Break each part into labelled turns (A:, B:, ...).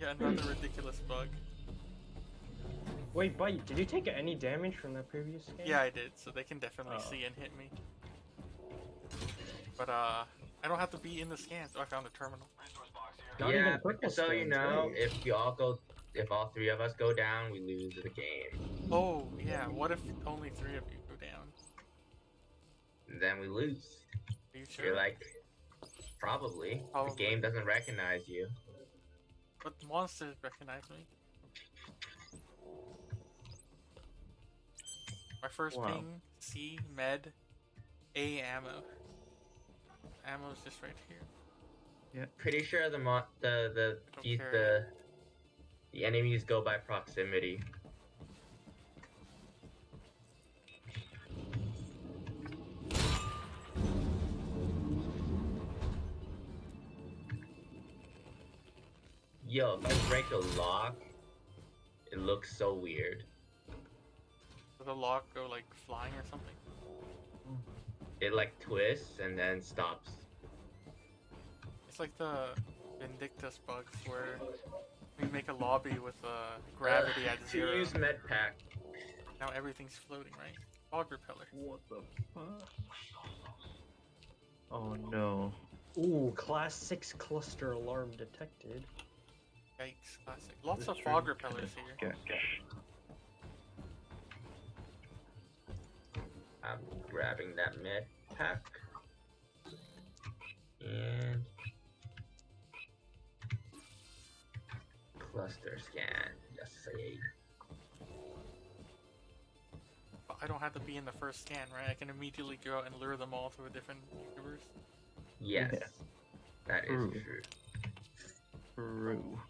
A: Yeah, another ridiculous bug.
B: Wait, Bite, did you take any damage from that previous game?
A: Yeah, I did, so they can definitely
B: Oh.
A: see and hit me. But uh, I don't have to be in the scan, so I found a terminal.
B: Not
C: yeah,
B: even purple
C: so you know,
B: right?
C: if we all go, if all three of us go down, we lose the game.
A: Oh yeah, what if only three of you go down?
C: Then we lose.
A: Are you sure?
C: You're like, probably.
A: Probably.
C: The game doesn't recognize you.
A: But monsters recognize me. My first
D: Wow.
A: ping, C, med, A ammo. Ammo's just right here. Yeah.
C: Pretty sure the mo- the the these, the the enemies go by proximity. Yo, if I break a lock, it looks so weird.
A: Does the lock go like flying or something?
C: It like twists and then stops.
A: It's like the Vindictus bugs where we make a lobby with uh, gravity
C: Uh,
A: at
C: to
A: zero.
C: use med pack.
A: Now everything's floating, right? Fog repeller.
D: What the fuck? Oh no.
B: Ooh, class 6 cluster alarm detected.
A: Yikes, classic. Lots
D: This
A: of fog
D: is
A: repellers here.
D: sketch.
C: I'm grabbing that med pack. And cluster scan. Yes, say.
A: But I don't have to be in the first scan, right? I can immediately go out and lure them all to a different universe.
C: Yes,
D: Yeah.
C: that is
D: True.
C: true.
D: True.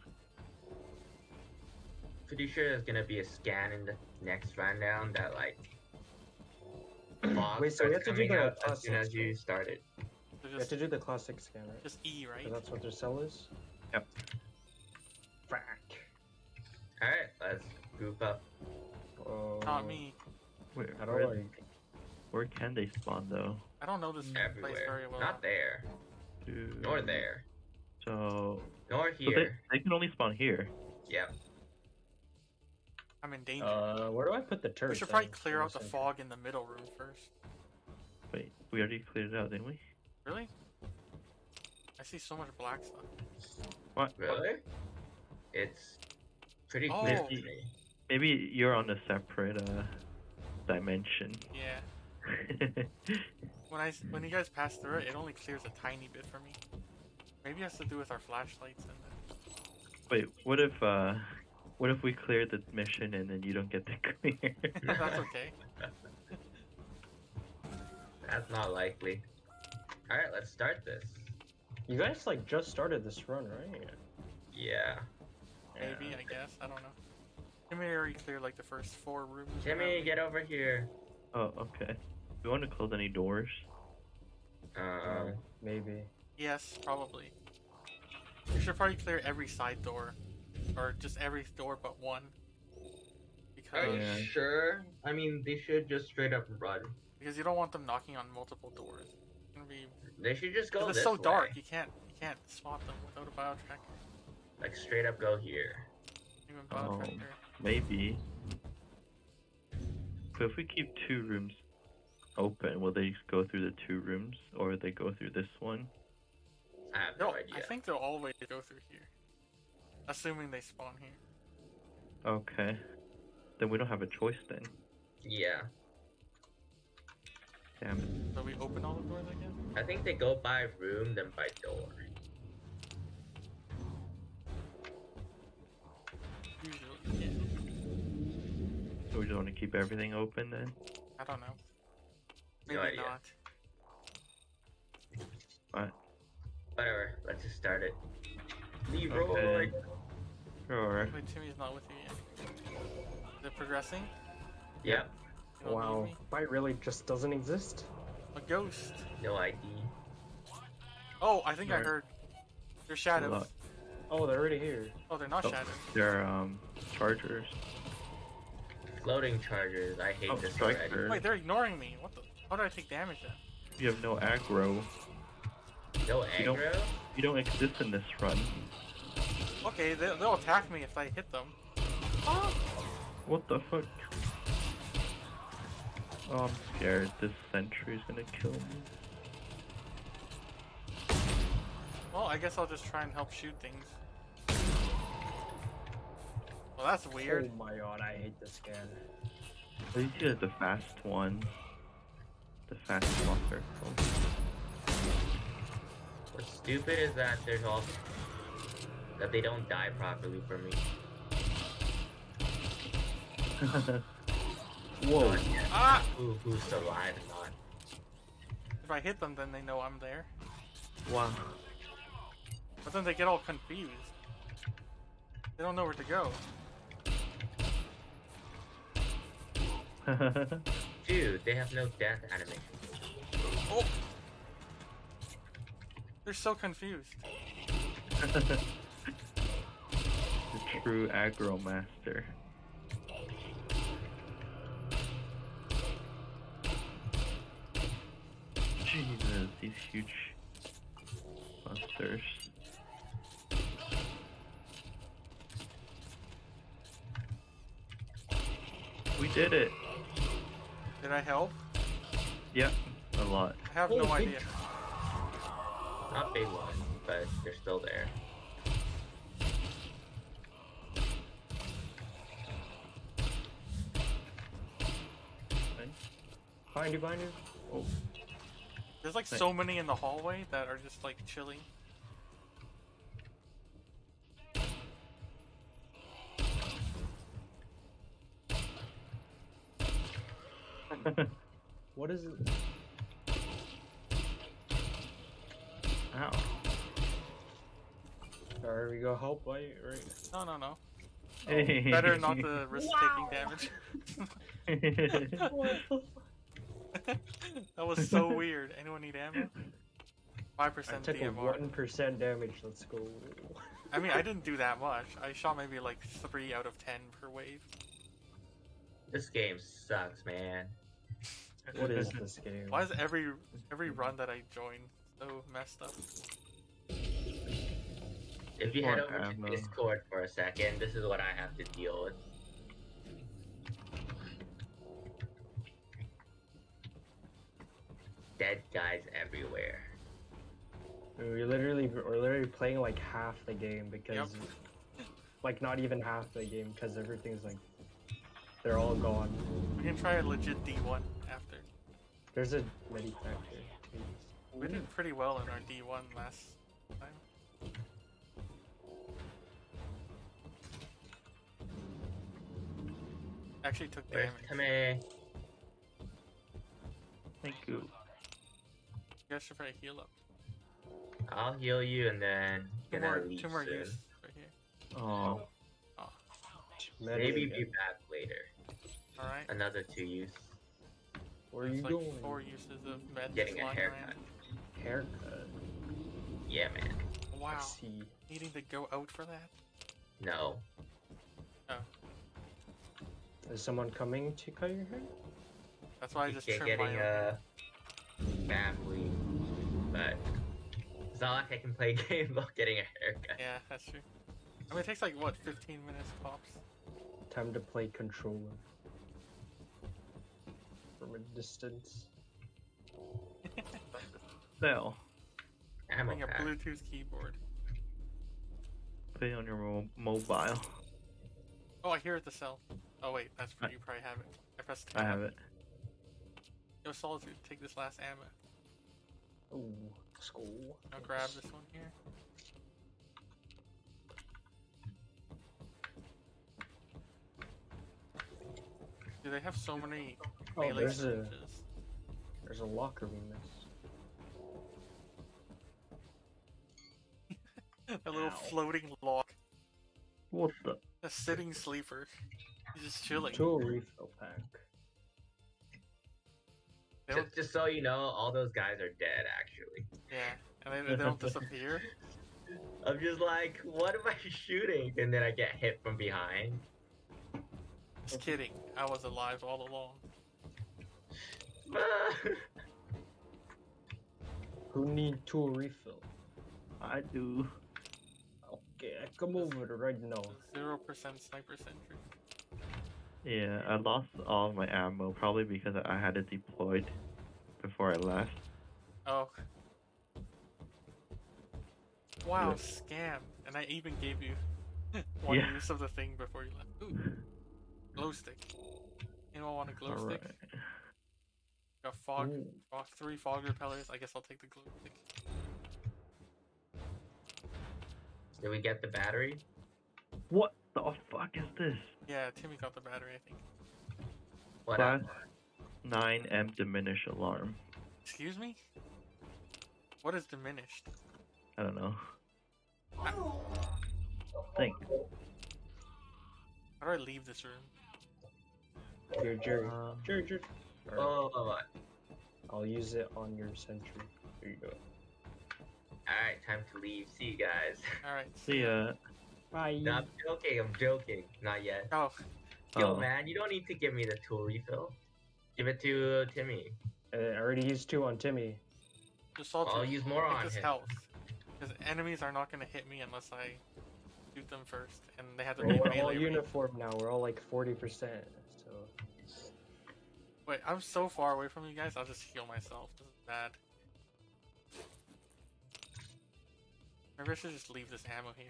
C: Pretty sure there's gonna be a scan in the next rundown that like. fog
B: Wait, so we
C: starts
B: have to do
C: coming
B: the
C: out as soon as you
B: scan.
C: started.
A: So
B: You have to do the classic 6 scan, right?
A: just E, right?
B: So that's what their cell is?
D: Yep.
B: Frack.
C: Alright, let's group up.
B: Oh,
A: Not me.
D: Where,
B: I
D: where,
B: don't like.
D: where can they spawn though?
A: I don't know this place very well.
C: Not there.
D: Dude.
C: Nor there.
D: So,
C: Nor
D: so they,
C: here.
D: they can only spawn here.
C: Yep.
A: I'm in danger.
B: Uh, where do I put the turret?
A: we should probably clear out the fog in the middle room first.
D: Wait, we already cleared it out, didn't we?
A: Really? I see so much black stuff.
D: What?
C: Really? It's pretty
A: Oh.
C: clear to me.
D: Maybe you're on a separate uh dimension.
A: Yeah. when I when you guys pass through it, it only clears a tiny bit for me. Maybe it has to do with our flashlights and.
D: Wait, what if uh what if we clear the mission and then you don't get to clear?
A: That's okay.
C: That's not likely. Alright, let's start this.
B: You guys like just started this run, right?
C: Yeah.
A: Maybe I guess I don't know. Timmy already cleared like the first four rooms.
C: Timmy,
A: whatever.
C: get over here.
D: oh, okay. Do you want to close any doors?
C: Um,
B: maybe.
A: Yes, probably. We should probably clear every side door, or just every door but one.
C: are
A: Because
C: you
D: Yeah.
C: sure? I mean, they should just straight up run.
A: because you don't want them knocking on multiple doors. It's gonna be.
C: They should just go
A: 'cause
C: this
A: it's so
C: way.
A: dark. You can't you can't spot them without a bio tracker.
C: Like straight up go here.
A: Even bio
D: Oh.
A: tracker.
D: Maybe. But if we keep two rooms open, will they go through the two rooms or will they go through this one?
C: I have no,
A: No,
C: idea.
A: I think they'll always go through here, assuming they spawn here.
D: Okay. Then we don't have a choice then.
C: Yeah.
D: Damn it.
A: So we open all the doors again.
C: I think they go by room then by door.
A: Usually, yeah.
D: So we just want to keep everything open then?
A: I don't know.
C: No
A: Maybe
C: idea.
A: not.
D: What?
C: Whatever. Let's just start it. Leroy.
D: Okay. Sure.
A: Wait, Timmy's not with you yet. Is it progressing?
C: Yep.
B: Wow.
A: need me?
B: Bite really just doesn't exist?
A: A ghost.
C: No ID.
A: Oh, I think I
D: Right.
A: heard. They're shadows.
D: Lot.
B: Oh, they're already here.
A: Oh, they're not
D: Oh.
A: shadows.
D: They're um chargers.
C: Floating chargers. I hate
D: Oh,
C: this
D: striker.
C: already.
A: Wait, they're ignoring me. What the? How did I take damage then?
D: You have no aggro.
C: No
D: You don't-
C: aggro?
D: You don't exist in this run.
A: Okay, they, they'll attack me if I hit them. Oh.
D: What the fuck? Oh, I'm scared. This sentry's gonna kill me.
A: Well, I guess I'll just try and help shoot things. Well, that's weird.
B: Oh my god, I hate this scan.
D: At least you have the fast one. The fast walker.
C: What's stupid is that there's also that they don't die properly for me.
D: Whoa.
A: Ah!
C: Who who's alive and not?
A: If I hit them, then they know I'm there.
D: Wow.
A: But then they get all confused. They don't know where to go.
C: Dude, they have no death animation.
A: Oh! They're so confused.
D: the true aggro master. Jesus, these huge monsters. We did it!
A: Did I help?
D: Yep, a lot.
A: I have
B: Oh,
A: no idea.
C: Not big ones, but they're still there.
B: Behind you, behind you.
D: Oh,
A: There's like
D: Thank-
A: so many in the hallway that are just like chilling.
B: What is it?
D: Ow.
B: Alright, we go help light, right?
A: No, no, no.
D: Hey.
A: Better not to risk taking damage. that was so weird. Anyone need ammo? Five percent
B: took a
A: DMR.
B: 1% damage, let's go.
A: I mean, I didn't do that much. I shot maybe like three out of ten per wave.
C: This game sucks, man.
B: What is this game?
A: Why is every every run that I join so messed up?
C: If you
D: Poor
C: head over to Discord for a second, this is what I have to deal with. Dead guys everywhere.
B: We literally we're literally playing like half the game because like not even half the game because everything's like they're all gone.
A: We can try a legit D1 after.
B: There's a medi factor.
A: We did pretty well in our D1 last time. Actually took
C: Where's
A: damage.
C: Tame?
D: Thank you.
A: You guys should probably heal up.
C: I'll heal you and then
A: Two
C: gonna
A: more,
C: leave
A: two more
C: soon.
A: use right here.
D: Oh,
B: Medi
C: Maybe be back later.
A: Alright.
C: Another two use.
B: Where are you
A: like
B: going?
A: four uses of meds
C: Getting a haircut.
A: around.
B: Haircut.
C: Yeah, man.
A: Wow.
B: Let's see.
A: Needing to go out for that?
C: No. Oh.
B: Is someone coming to cut your hair?
A: That's why I just
C: Get-
A: trimmed my
C: getting
A: own.
C: uh family, but it's not like I can play a game while getting a haircut.
A: Yeah, that's true. I mean, it takes like, what, 15 minutes tops?
B: Time to play controller. From a distance.
D: Cell.
C: Ammo
A: Having a
C: pack.
A: Bluetooth keyboard.
D: Play on your mo- mobile.
A: Oh, I hear it the cell. Oh, wait, that's for you probably have it. I pressed
D: I have it.
A: Yo, Solitude, take this last ammo.
B: Ooh, school.
A: I'll grab this one here. Do they have so many
B: Oh,
A: melee
B: there's a there's a locker we missed.
A: A little
B: Ow.
A: floating lock.
D: What the?
A: A sitting sleeper. He's just chilling.
B: Tool refill pack.
A: They
C: Just, just so you know, all those guys are dead. Actually,
A: yeah, and they, they don't disappear.
C: I'm just like, what am I shooting? And then I get hit from behind.
A: Just kidding. I was alive all along.
B: Who need tool refill?
D: I do.
B: Okay, I come over right now.
A: Zero percent sniper sentry.
D: Yeah, I lost all my ammo probably because I had it deployed before I left.
A: Oh. Wow,
D: Yeah.
A: scam. And I even gave you one
D: Yeah.
A: use of the thing before you left. Ooh, glow stick. Anyone want a glow
D: Alright.
A: stick? Got fog,
B: Ooh.
A: fog, three fog repellers. I guess I'll take the glow stick.
C: Did we get the battery?
D: What the fuck is this?
A: Yeah, Timmy got the battery, I think.
C: What
D: Class 9M diminish alarm.
A: Excuse me? What is diminished?
D: I don't know. Think.
A: How do I leave this room?
B: Here, Jerry.
D: Uh,
B: Jerry, Jerry. Alright,
C: Oh,
B: I'll use it on your sentry. There you go.
C: alright, time to leave. See you guys.
A: Alright.
D: see ya.
B: Bye.
C: no, I'm joking, I'm joking. Not yet.
A: Oh,
C: Yo,
D: Oh.
C: man, you don't need to give me the tool refill. Give it to Timmy.
B: Uh, I already used two on Timmy.
A: just salt
C: I'll use more on
A: his
C: him.
A: health. Because enemies are not going to hit me unless I shoot them first. And they have to
B: We're,
A: be
B: we're all
A: melee
B: uniform now. We're all like 40%. So
A: Wait, I'm so far away from you guys, I'll just heal myself. This is bad. Maybe I should just leave this ammo here.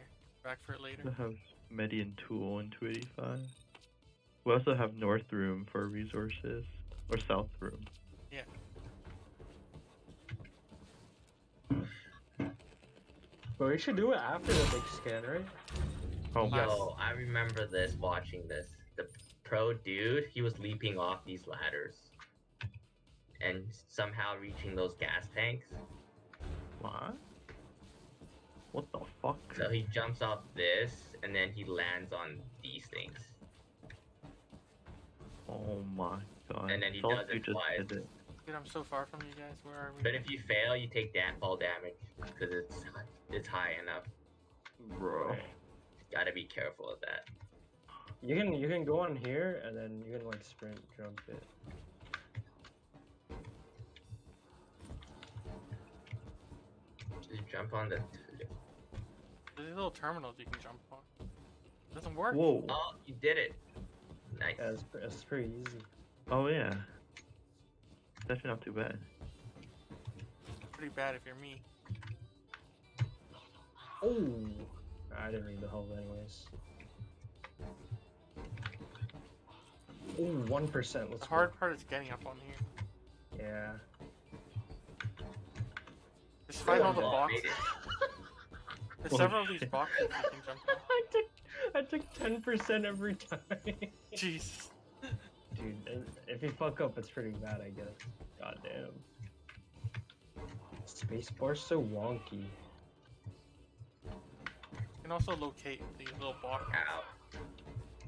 A: Back for it later.
D: We have Median Tool in 285. We also have North Room for resources. Or South Room. Yeah.
B: But we should do it after the big scan, right?
D: Oh,
A: Last-
C: Yo, I remember this watching this. The pro dude, he was leaping off these ladders. And somehow reaching those gas tanks.
D: what? What the fuck?
C: So he jumps off this and then he lands on these things.
D: Oh my god.
C: And then he
D: Thought
C: does it
D: just
C: twice.
D: did it.
A: Dude, I'm so far from you guys. Where are we?
C: But if you fail, you take damn fall damage because it's it's high enough.
D: Bro.
C: Gotta be careful of that.
B: You can you can go on here and then you can like sprint jump it.
C: Just jump on the.
A: There's these little terminals you can jump on. doesn't work.
D: Whoa.
C: Oh, you did it! Nice.
B: Yeah, it's, pretty easy.
D: Oh yeah. That's not too bad.
A: Pretty bad if you're me.
B: Oh, I didn't need the help anyways. Oh, one percent. Let's
A: The hard part is getting up on here.
B: Yeah.
A: Just find all the boxes.
C: Made it.
A: There's several of these boxes you can jump on.
B: I took I took ten percent every time.
A: Jeez.
B: Dude, if- if you fuck up, it's pretty bad, I guess. God damn. Spacebar's so wonky.
A: You can also locate these little boxes.
C: Ow.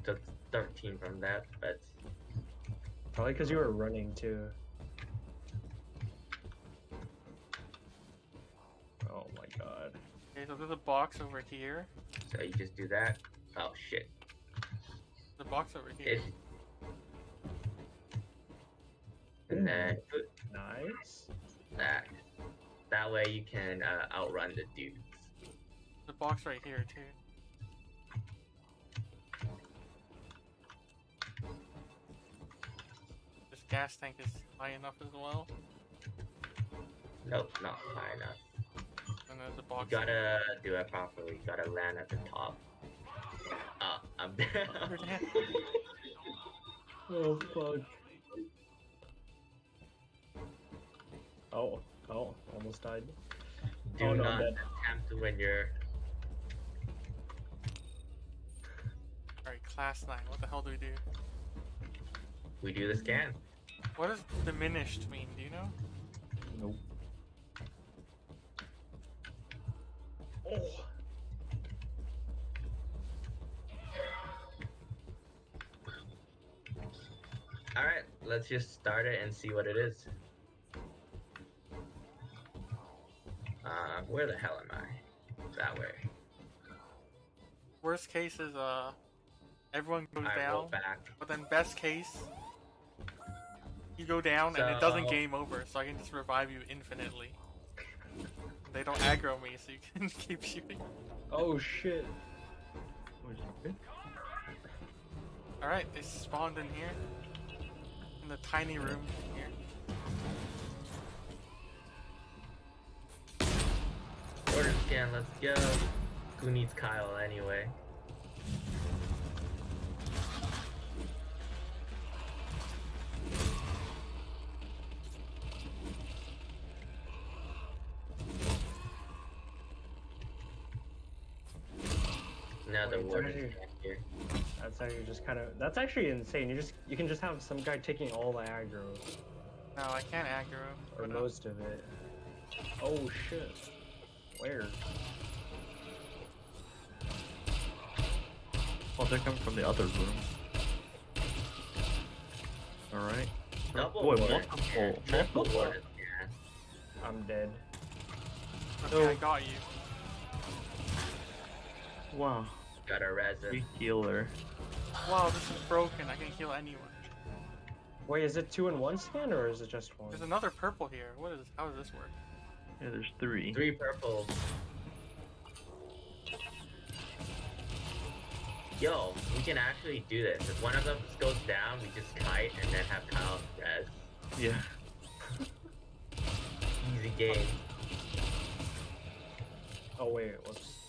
C: Took 13 from that, but
B: Probably because you were running too. Oh my god.
A: Okay, so there's a box over here.
C: so you just do that. Oh shit.
A: The box over here.
C: It, and then put
B: Nice.
C: that. That way you can uh, outrun the dudes.
A: The box right here too. This gas tank is high enough as well.
C: Nope, not high enough.
A: And there's a
C: You gotta do it properly. You gotta land at the top. Ah, I'm down.
A: Dead.
B: Oh fuck. Oh, oh, almost died.
C: Do
B: Oh, no, I'm
C: not
B: dead.
C: attempt when you're.
A: Alright, class 9. What the hell do we do?
C: We do the scan.
A: What does diminished mean? Do you know?
B: Nope.
C: Alright, let's just start it and see what it is. Uh, where the hell am I? That way.
A: Worst case is uh everyone goes
C: I
A: down,
C: back.
A: but then best case you go down and it doesn't game over, so I can just revive you infinitely. They don't aggro me, so you can keep shooting.
B: Oh shit.
D: Which is good.
A: Alright, they spawned in here. In the tiny room here.
C: Order scan, let's go. Who needs Kyle anyway? Another
B: Wait,
C: warden here.
B: That's actually just kind of. That's actually insane. You just you can just have some guy taking all the aggro
A: No, I can't aggro.
B: or
A: but, uh,
B: most of it. Oh shit. Where?
D: Well, they're coming from the other room. Alright.
C: Double
D: Boy,
C: warden
D: multiple.
C: Triple
D: multiple.
C: warden.
B: I'm dead.
A: Okay, I got you.
D: Wow.
C: Got a resin.
D: Free healer.
A: Wow, this is broken. I can heal anyone.
B: Wait, is it two in one scan or is it just one?
A: There's another purple here. What is? How does this work?
D: Yeah, there's three.
C: Three purples. Yo, we can actually do this. If one of them goes down, we just kite and then have Kyle res.
D: Yeah.
C: Easy game.
B: Oh wait, whoops.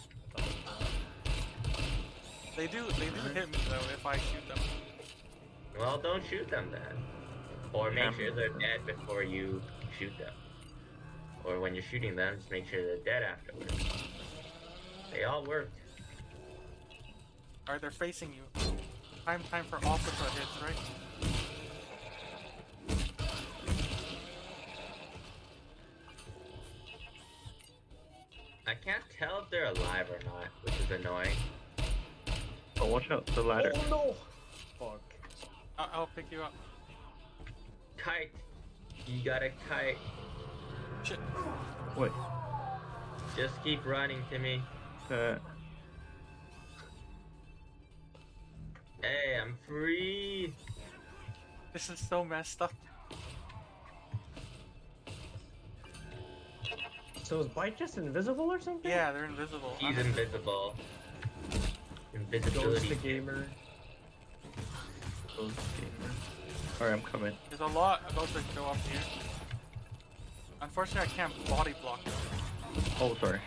A: They do. They do hit me though if I shoot them.
C: Well, don't shoot them then. Or make
D: Yeah.
C: sure they're dead before you shoot them. Or when you're shooting them, just make sure they're dead afterwards. They all worked.
A: Alright, they're facing you. Time, time for all opposite hits, right?
C: I can't tell if they're alive or not, which is annoying.
D: Watch out, the ladder.
B: Oh no! Fuck.
A: I- I'll pick you up.
C: Kite! You gotta kite.
A: Shit.
D: Wait.
C: Just keep running, Timmy.
D: Uh,
C: Hey, I'm free!
A: This is so messed up.
B: So is Bite just invisible or something?
A: Yeah, they're invisible.
C: He's invisible.
B: Ghost
C: Invisibility.
B: the gamer.
D: close gamer. Alright, I'm coming.
A: There's a lot about to go up here. Unfortunately, I can't body block them.
D: Oh, sorry.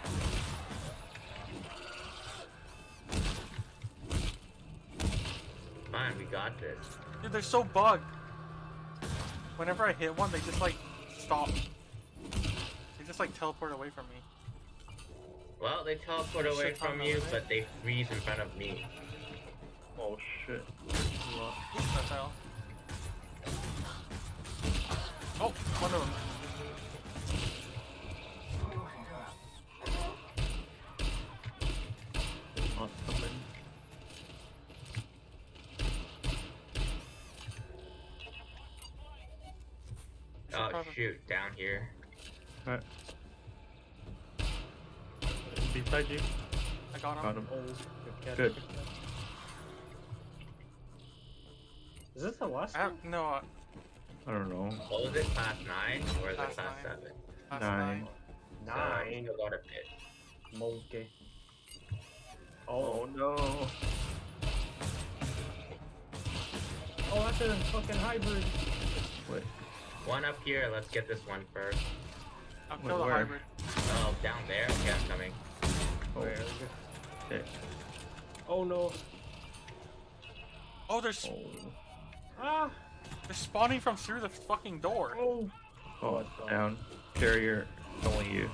C: Fine, we got this.
A: Dude, they're so bugged. Whenever I hit one, they just like stop. They just like teleport away from me.
C: Well, they teleport away
A: Shit,
C: from you,
A: the
C: but they freeze in front of me.
D: Oh, shit.
A: Oops, I fell. Oh, one of them.
D: Not coming.
A: Should
C: Oh,
A: oh
C: shoot, down here.
D: Alright. Beside you.
A: I got him.
D: Got him.
B: Oh, good.
D: Good.
B: Is this the last
A: I have no. Uh,
D: I don't know.
C: What was it, class 9 or is it
A: Class
C: class
A: nine.
C: 7?
A: last
D: Nine.
A: nine.
C: So,
B: Nine.
C: still got a bit.
B: Monkey.
D: Oh,
B: Oh,
D: no.
B: oh, that's a fucking hybrid.
D: Wait.
C: One up here, let's get this one first.
A: I'll kill the hybrid.
C: Oh, down there? Okay, I'm coming.
D: Oh,
B: Where?
D: okay.
B: Oh no.
A: Oh, they're
D: Oh.
B: Ah.
A: they're spawning from through the fucking door.
B: Oh.
D: Oh,
B: it's gone.
D: down. Carrier. Only you.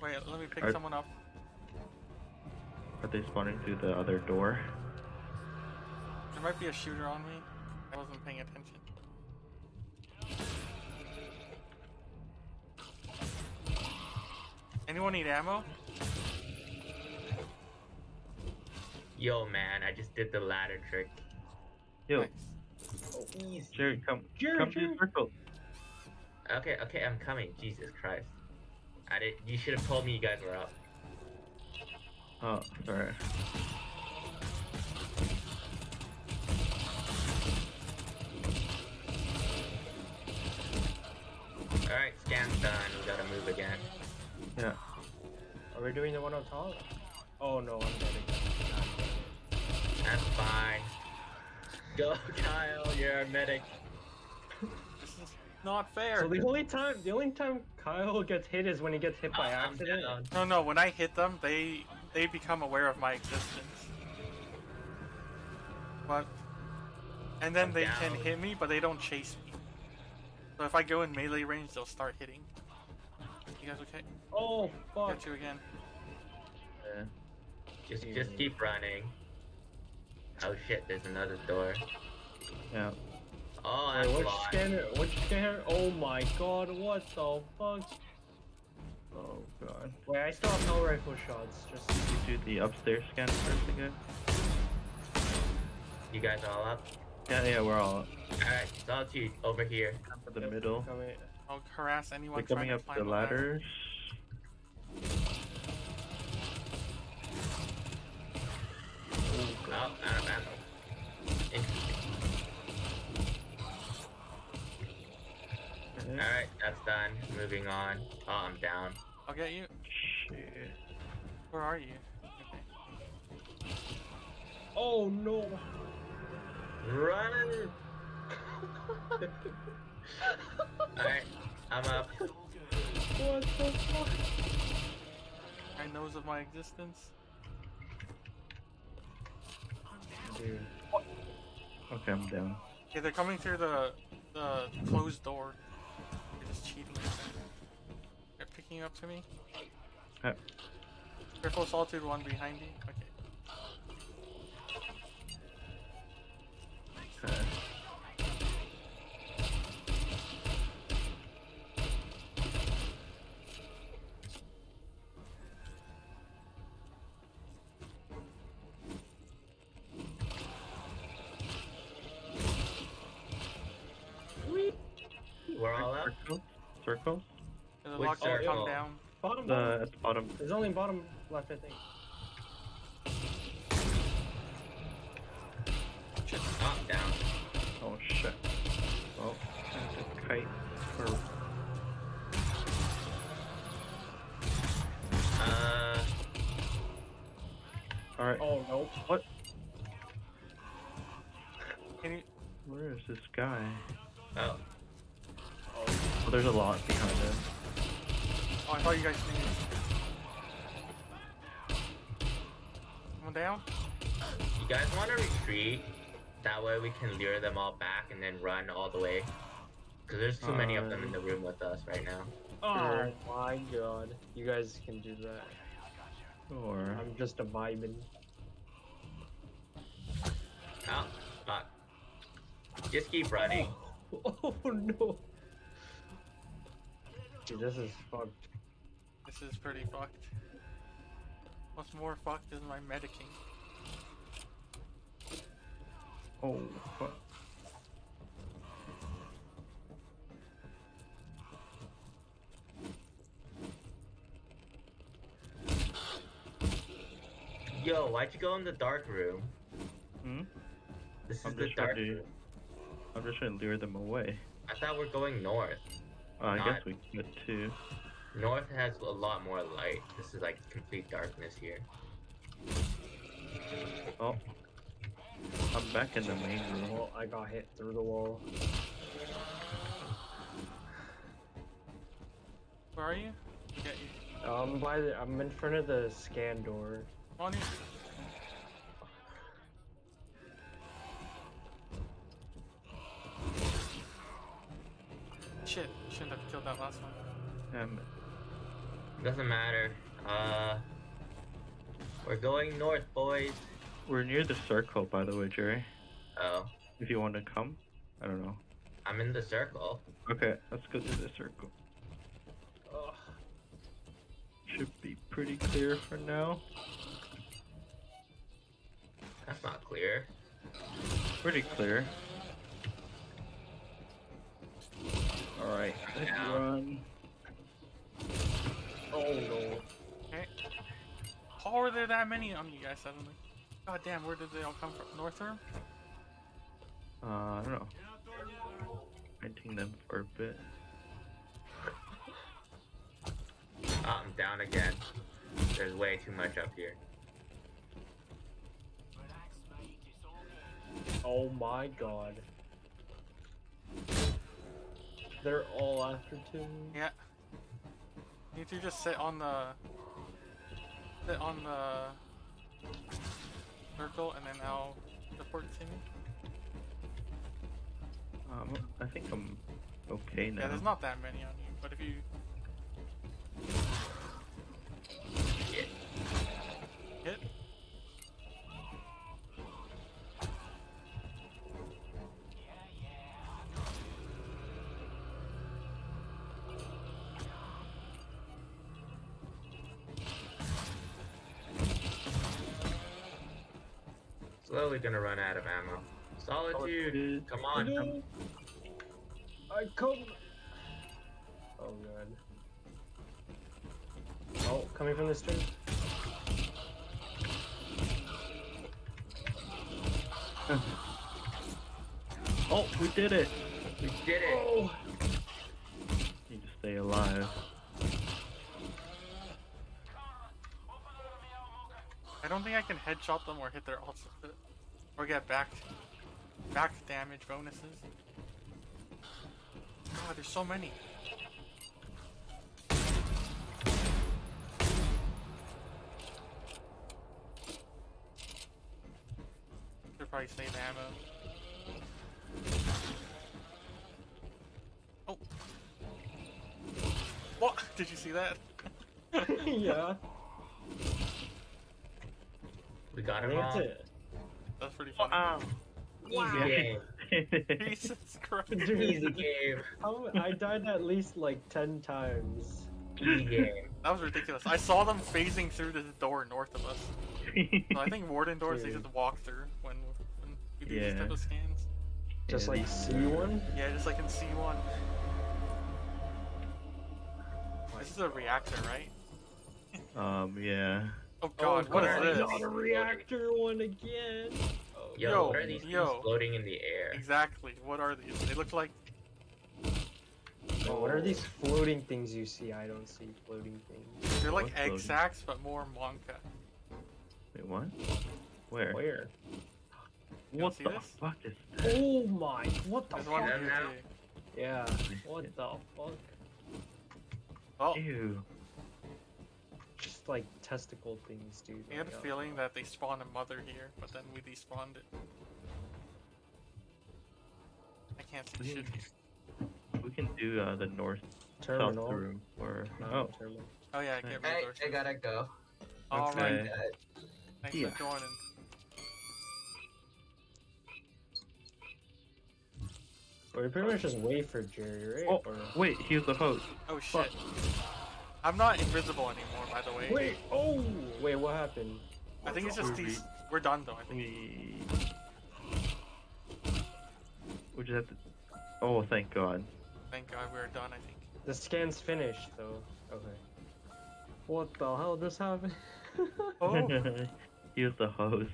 A: Wait, let me pick
D: Are-
A: someone up.
D: Are they spawning through the other door?
A: There might be a shooter on me. I wasn't paying attention. Anyone need ammo?
C: Yo, man, I just did the ladder trick.
D: Yo,
A: Nice.
C: Oh, easy.
D: Jerry, come.
B: Jerry,
D: come to
B: Jerry.
D: the circle.
C: Okay, okay, I'm coming. Jesus Christ. I did. You should have told me you guys were up.
D: Oh, sorry.
C: Alright, scan done. We gotta move again.
D: Yeah.
B: Are we doing the one on top? Oh no, I'm dead again.
C: That's fine. Go, Kyle. You're a medic.
A: This is not fair.
B: So the only time, the only time Kyle gets hit is when he gets hit by
C: I'm
B: accident.
C: down.
A: No, no. When I hit them, they they become aware of my existence. But and then
C: I'm
A: they can hit me, but they don't chase me. So if I go in melee range, they'll start hitting. You guys okay?
B: Oh fuck!
A: Got you again.
D: yeah.
C: Just, just keep running. Oh shit! There's another door.
D: Yeah.
C: Oh,
B: Wait,
C: I'm
B: which
C: blind.
B: scanner? Which scanner? Oh my god! What the fuck?
D: Oh god.
B: Wait, I still have no rifle shots. Just
D: You do the upstairs scan first again?
C: You guys all up?
D: Yeah, yeah, we're all
C: Alright, Solitude, over here.
D: up in the middle.
B: coming.
A: I'll harass anyone
D: They're coming up
A: to
D: the
A: ladder.
D: ladders.
C: Oh, out of ammo. Interesting. Alright, that's done. Moving on. Oh, I'm down.
A: I'll get you.
D: Shit.
A: Where are you? Okay.
B: Oh no!
C: Run! Alright, I'm up.
B: What the fuck?
A: I knows of my existence.
B: Dude.
D: Okay, I'm down.
A: Okay, they're coming through the the closed door. They're just cheating. They're picking up to me.
D: Uh.
A: Careful, solitude one behind you. Okay.
D: Okay.
A: Come down.
B: Bottom,
D: The
B: bottom.
D: at the bottom.
B: There's only bottom left, I think.
C: Oh, down.
D: Oh shit. Well, I have to kite or
C: Uh,
D: Alright.
B: Oh no.
D: What?
A: Can you?
D: Where is this guy?
C: oh.
D: Oh, there's a lot behind him.
A: Oh, I thought you guys knew. Someone down?
C: You guys want to retreat? That way we can lure them all back and then run all the way. Because there's too many of them in the room with us right now.
B: Oh, oh
D: Sure.
B: my god. You guys can do that.
D: Or
B: I'm just a vibing.
C: Oh, fuck. Just keep running.
B: Oh no. Dude, this is fucked.
A: This is pretty fucked. What's more fucked is my medicing.
D: oh fuck.
C: Yo, why'd you go in the dark room?
D: Hmm?
C: This is
D: I'm
C: the
D: just
C: dark
D: trying to
C: room.
D: I'm just trying to lure them away.
C: I thought we're going north.
D: Uh, I
C: Not-
D: guess we could too.
C: North has a lot more light. This is like complete darkness here.
D: Oh. I'm back in the main room.
B: Well, I got hit through the wall.
A: Where are you? I'll get you.
B: Um, by the, I'm in front of the scan door.
A: On in. Shit, shouldn't have killed that last one.
D: Um,
C: Doesn't matter. Uh, we're going north, boys.
D: we're near the circle, by the way, Jerry.
C: Oh,
D: If you want to come, I don't know.
C: I'm in the circle.
D: Okay, let's go to the circle.
B: Ugh.
D: Should be pretty clear for now.
C: That's not clear.
D: Pretty clear. Alright, let's run.
B: Oh no.
A: Okay. How are there that many on you guys suddenly? God damn, where did they all come from? North room?
D: Uh, I don't know. Painting them for a bit.
C: Ah, I'm down again. There's way too much up here.
B: Oh my god. They're all after two.
A: Yeah. You need to just sit on the sit on the circle and then I'll report to me.
D: Um, I think I'm okay now.
A: Yeah, there's not that many on you, but if you
C: Yeah.
A: hit,
C: Slowly gonna run out of ammo. Solitude, come on.
B: No. I come. Oh god. Oh, coming from this tree.
D: Oh, we did it!
C: We did it.
B: Oh.
D: Need to stay alive.
A: I don't think I can headshot them or hit their ults with it. Or get back back damage bonuses. God, there's so many. Should probably save ammo. Oh. What? Did you see that?
B: yeah.
C: We got
B: I
C: him
B: that's
C: all.
B: It.
A: That's pretty funny.
D: Wow.
C: Easy game.
A: Jesus Christ.
C: Easy game.
B: how, I died at least like 10 times.
C: Easy game.
A: That was ridiculous. I saw them phasing through the door north of us. So I think warden doors they
B: Dude.
A: just walk through when, when we do these type of scans.
B: Just
D: Yeah,
B: like C1?
A: Yeah, just like in C1. This is a reactor, right?
D: um, yeah.
A: Oh, oh god, what is
C: God.
A: this?
B: Not a reactor one again. Oh,
C: Yo,
A: Yo,
C: what are these
A: yo.
C: things floating in the air?
A: Exactly. What are these? They look like
B: Oh, what are these floating things you see? I don't see floating things.
A: they're like
D: What's
A: egg
D: those?
A: sacs, but more Monka.
D: Wait, what? Where?
B: Where?
A: You
D: What
A: don't see
D: the
A: this?
D: fuck is that?
B: Oh my! What the
A: There's
B: fuck?
A: here
C: now?
B: Yeah. What the fuck?
A: Oh,
D: Ew.
B: Just like testicle things, dude.
A: I had a feeling that they spawned a mother here, but then we despawned it. I can't see
D: We
A: shit
D: can-
A: here.
D: We can do uh, the north
B: Terminal.
D: south room or oh
B: terminal.
A: Oh yeah, get
C: Hey,
A: resources.
C: I gotta go.
A: Alright,
D: Okay.
A: thanks
D: Yeah.
A: for joining.
B: Or we pretty much just wait for Jerry, right?
D: Oh,
B: Or...
D: wait, he was the host.
A: Oh shit. I'm not invisible anymore, by the way.
B: Wait! Oh! Wait, what happened?
A: I think it's just
D: We-
A: these. We're done though, I think.
D: We we just have to. Oh, thank God.
A: Thank God we're done, I think.
B: The scan's finished, though. Okay. What the hell just happened?
A: Oh,
D: he was the host.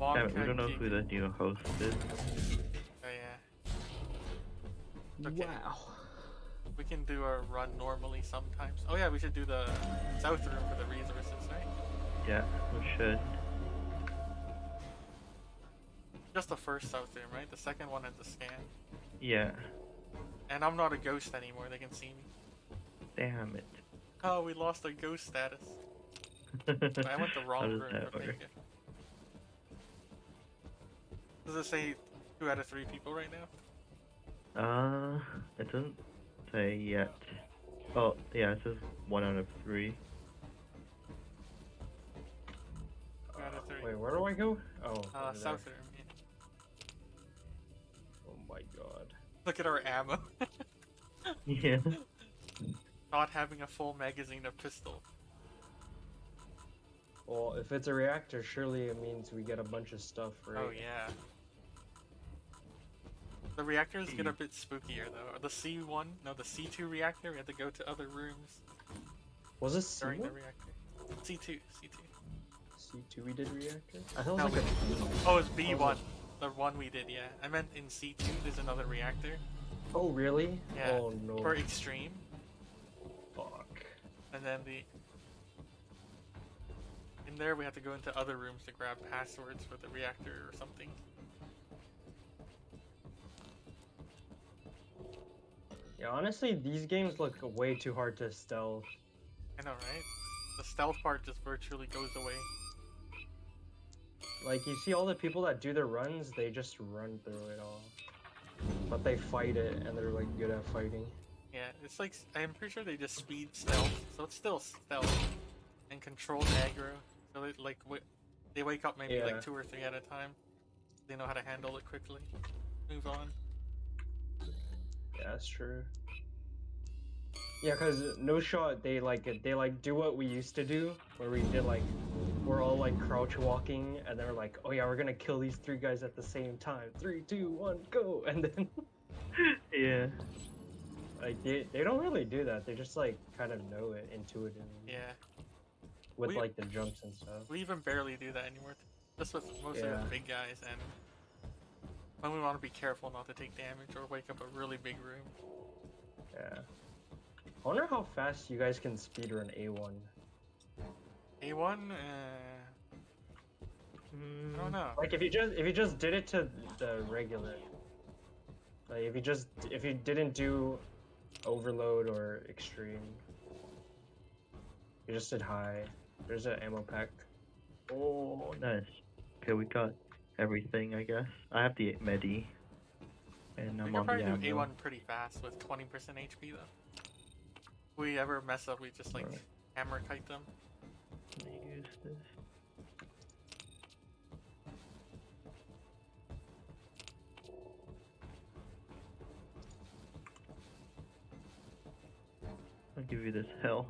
A: long
D: Damn it, we don't know who the new host is.
A: Oh yeah. Okay.
B: Wow.
A: We can do a run normally sometimes. Oh yeah, we should do the south room for the resources, right?
D: Yeah, we should.
A: Just the first south room, right? The second one is the scan.
D: Yeah.
A: And I'm not a ghost anymore, they can see me.
D: Damn it.
A: Oh, we lost our ghost status. I went the wrong room.
D: that
A: but
D: work?
A: thank you. Does it say two out of three people right now?
D: Uh, it doesn't say yet. Oh, yeah, it says one out of three.
A: Out of three.
B: Wait, where do I go? Oh,
A: uh, south
B: there.
A: room. Yeah.
B: Oh my god.
A: Look at our ammo.
D: Yeah.
A: not having a full magazine of pistol.
B: Well, if it's a reactor, surely it means we get a bunch of stuff, right?
A: Oh yeah. The reactors get a
D: Hmm.
A: bit spookier though. The C1, no, the C2 reactor, we had to go to other rooms
B: Was this
A: during the
B: C1?
A: reactor. C2, C2.
B: C2 we did reactor? I thought it
A: No,
B: was like a
A: Oh, it's B1. The one we did, yeah. I meant in C2, there's another reactor
B: Oh, really?
A: Yeah,
B: Oh no.
A: for extreme. Fuck. And then the in there we have to go into other rooms to grab passwords for the reactor or something.
B: Yeah, honestly, these games look way too hard to stealth.
A: I know, right? The stealth part just virtually goes away.
B: Like, you see all the people that do their runs, they just run through it all. But they fight it, and they're, like, good at fighting.
A: Yeah, it's like I'm pretty sure they just speed stealth, so it's still stealth and controlled aggro. So they like w- they wake up maybe
B: Yeah.
A: like two or three at a time. They know how to handle it quickly. Move on.
B: Yeah, that's true. Yeah, cause no shot they like they like do what we used to do, where we did like we're all like crouch walking, and they're like, oh yeah, we're gonna kill these three guys at the same time. Three, two, one, go! And then
D: Yeah.
B: like they they don't really do that. They just like kind of know it intuitively
A: Yeah,
B: with
A: We-
B: like the jumps and stuff.
A: we even barely do that anymore. that's with mostly
B: Yeah.
A: with big guys and when we want to be careful not to take damage or wake up a really big room.
B: Yeah. I wonder how fast you guys can speedrun A1.
A: A1, uh, I don't know.
B: Like if you just if you just did it to the regular, like if you just if you didn't do overload or extreme, you just did high. There's an ammo pack.
D: Oh, nice. Okay, we got everything, I guess. I have the Medi. And I'm
A: can
D: on
A: probably
D: the
A: do. A1 pretty fast with 20% HP though. If we ever mess up, we just like
D: Alright.
A: hammer kite them.
D: Let me use this. I'll give you this hell.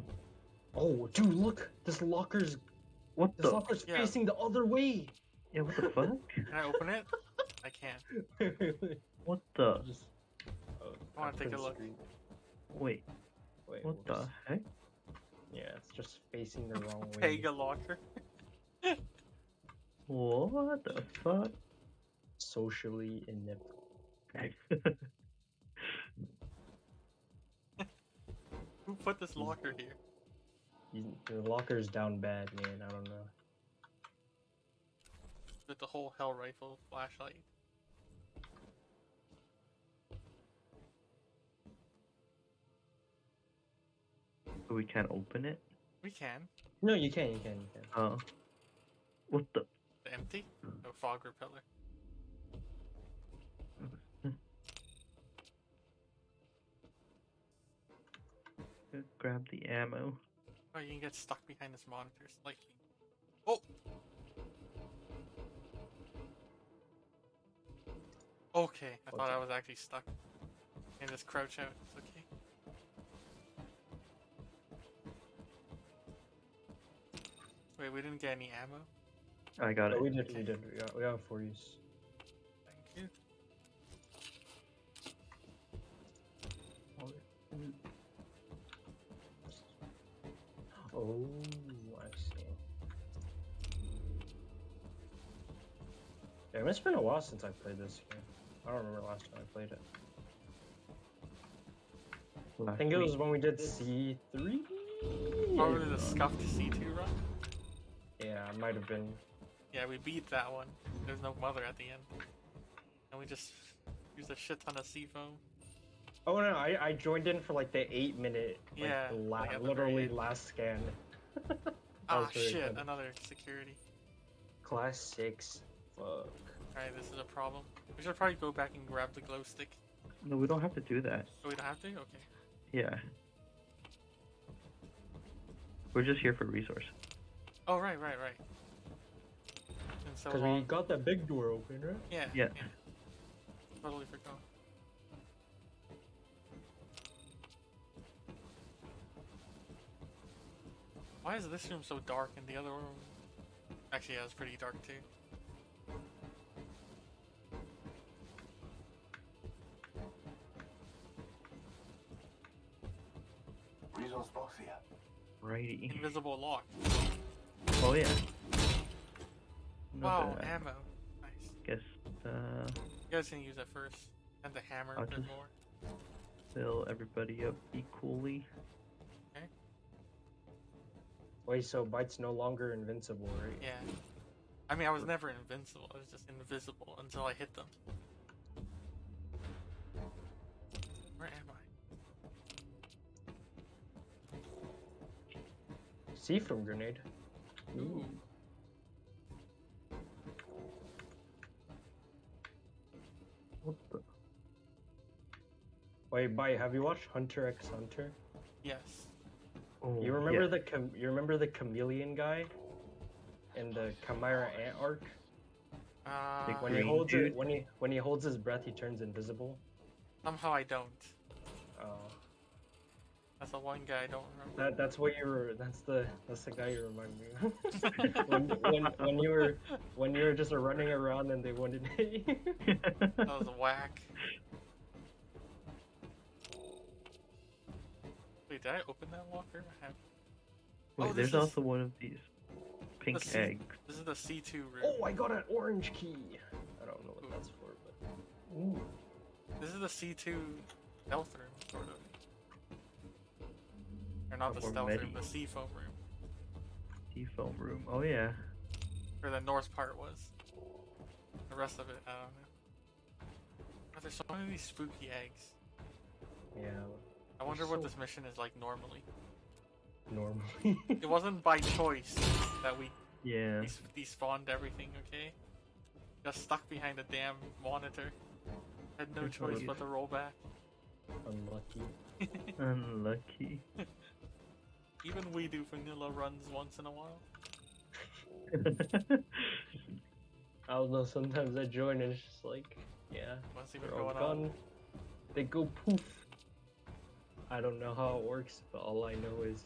B: Oh, dude, look! This locker's
D: What
B: this
D: the?
B: locker's
A: Yeah.
B: facing the other way.
D: Yeah, what the fuck?
A: Can I open it? I can't.
D: What the?
B: Just- oh,
A: I wanna take a look.
B: screen-
D: Wait,
B: Wait,
D: what the
B: whoops.
D: heck?
B: Yeah, it's just facing the wrong way.
A: Pega locker.
D: What the fuck?
B: Socially inept.
A: Who put this locker here?
B: You- The locker's down bad, man. I don't know.
A: With the whole hell rifle flashlight.
D: we can't open it?
A: We can.
B: No, you can, you can, you can.
D: Oh. What the?
A: The empty? No fog repeller.
D: Grab the ammo.
A: Oh, you can get stuck behind this monitor slightly. Oh! Okay, I thought I was actually stuck. in this crouch out. It's okay. Wait, we didn't get any ammo?
D: I got
B: Oh,
D: it.
B: we did, we did. We got, we got four use.
A: Thank you.
B: Oh, I see. Yeah, it's been a while since I played this game. I don't remember last time I played it. I think it was when we did C3?
A: Probably the scuffed C2 run?
B: Yeah, it might have been.
A: Yeah, we beat that one. There's no mother at the end. And we just used a shit ton of C-foam.
B: Oh no, I, I joined in for like the eight minute, like,
A: Yeah,
B: la-
A: like at the very
B: literally
A: end.
B: last scan. That
A: Ah, shit,
B: funny.
A: another security.
B: Class 6. Fuck.
A: Alright, this is a problem. We should probably go back and grab the glow stick.
D: No, we don't have to do that.
A: Oh, we don't have to? Okay.
D: Yeah. We're just here for resource.
A: Oh, right, right, right. And so
B: Because we got that big door open, right?
A: Yeah,
D: Yeah.
A: Totally forgot. Why is this room so dark and the other room... Actually, yeah, it's pretty dark too.
E: Resource box here.
D: Righty.
A: Invisible lock.
D: Oh yeah.
A: Wow,
D: Not bad.
A: ammo. Nice.
D: Guess uh,
A: You guys can use that first. And the hammer
D: I'll
A: a bit
D: just-
A: more.
D: fill everybody up equally.
A: Okay.
B: Wait, so Bite's no longer invincible, right?
A: Yeah. I mean, I was never invincible. I was just invisible until I hit them. Where am I?
B: C-foam grenade.
A: Ooh.
D: What the?
B: Wait, Bite, have you watched Hunter x Hunter?
A: Yes.
D: Oh,
B: You remember
D: yeah.
B: the cham- you remember the chameleon guy in the Chimera Ant arc?
A: Uh,
B: When he holds it, when he when he holds his breath, he turns invisible.
A: somehow I don't.
B: Oh,
A: That's the one guy I don't remember.
B: that that's what you were. That's the that's the guy you remind me of. when, when when you were when you were just running around and they wanted to hit you.
A: That was whack. Wait, did I open that locker? I have.
D: Wait,
A: Oh,
D: there's
A: is-
D: also one of these pink
A: sea-
D: eggs.
A: This is the C2 room.
B: oh, I got an orange key. I don't know what that's for, but ooh,
A: This is the C2 stealth room, sort of. Or not the
D: Or
A: stealth room,
D: medi.
A: the C-foam room.
D: C-foam room. Oh yeah.
A: Where the north part was. The rest of it, I don't know. But there's so many of these spooky eggs.
B: yeah,
A: I wonder what
B: so-
A: this mission is like normally.
B: normally.
A: It wasn't by choice that we
D: Yeah.
A: des- despawned everything, okay? Got stuck behind a damn monitor. Had no
D: Good
A: choice
D: choice.
A: but to roll back.
B: Unlucky.
D: Unlucky.
A: Even we do vanilla runs once in a while.
B: I don't know. Sometimes I join and it's just like, yeah,
A: What's even
B: they're all
A: going on?
B: gone. They go poof. I don't know how it works, but all I know is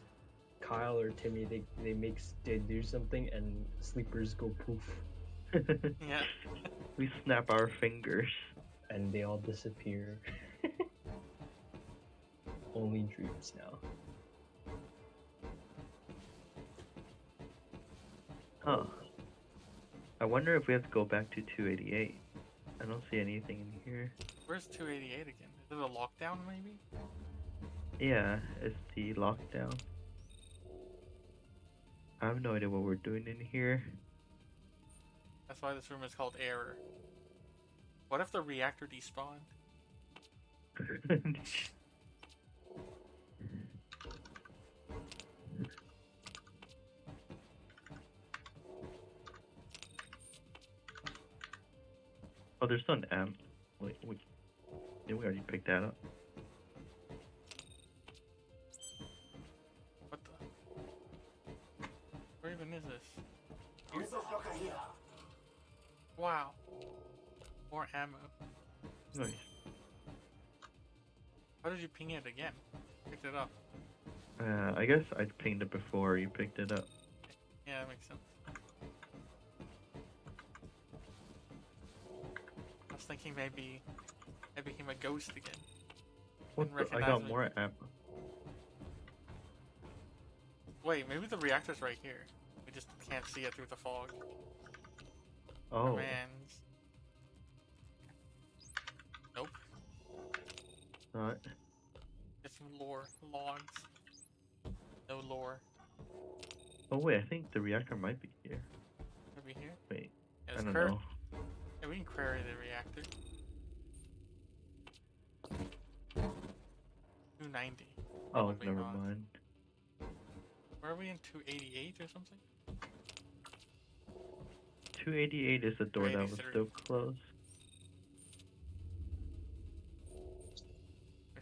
B: Kyle or Timmy they they make they do something and sleepers go poof
A: Yeah.
D: we snap our fingers.
B: and they all disappear. Only dreams now.
D: Huh. I wonder if we have to go back to 288. I don't see anything in here.
A: Where's 288 again? Is it a lockdown maybe?
D: Yeah, it's the lockdown. I have no idea what we're doing in here.
A: That's why this room is called error. What if the reactor despawned?
D: oh, there's an amp. Wait, wait. Yeah, we already picked that up.
A: What the? Where even is this?
E: Resource locker here.
A: Wow. More ammo.
D: Nice.
A: How did you ping it again? Picked it up.
D: Uh, I guess I pinged it before you picked it up.
A: Yeah, that makes sense. Was thinking maybe I became a ghost again.
D: The? I got
A: me.
D: more amp.
A: Wait, maybe the reactor's right here. We just can't see it through the fog.
D: Oh,
A: Man. Nope.
D: not.
A: Get some lore. Logs. No lore.
D: Oh wait, I think the reactor might be here.
A: Maybe here?
D: Wait,
A: Yeah,
D: I don't
A: query-
D: know.
A: We can query the reactor. 290.
D: Oh, never
A: not.
D: mind.
A: Where are we in 288 or something?
D: 288 is the door that was still closed.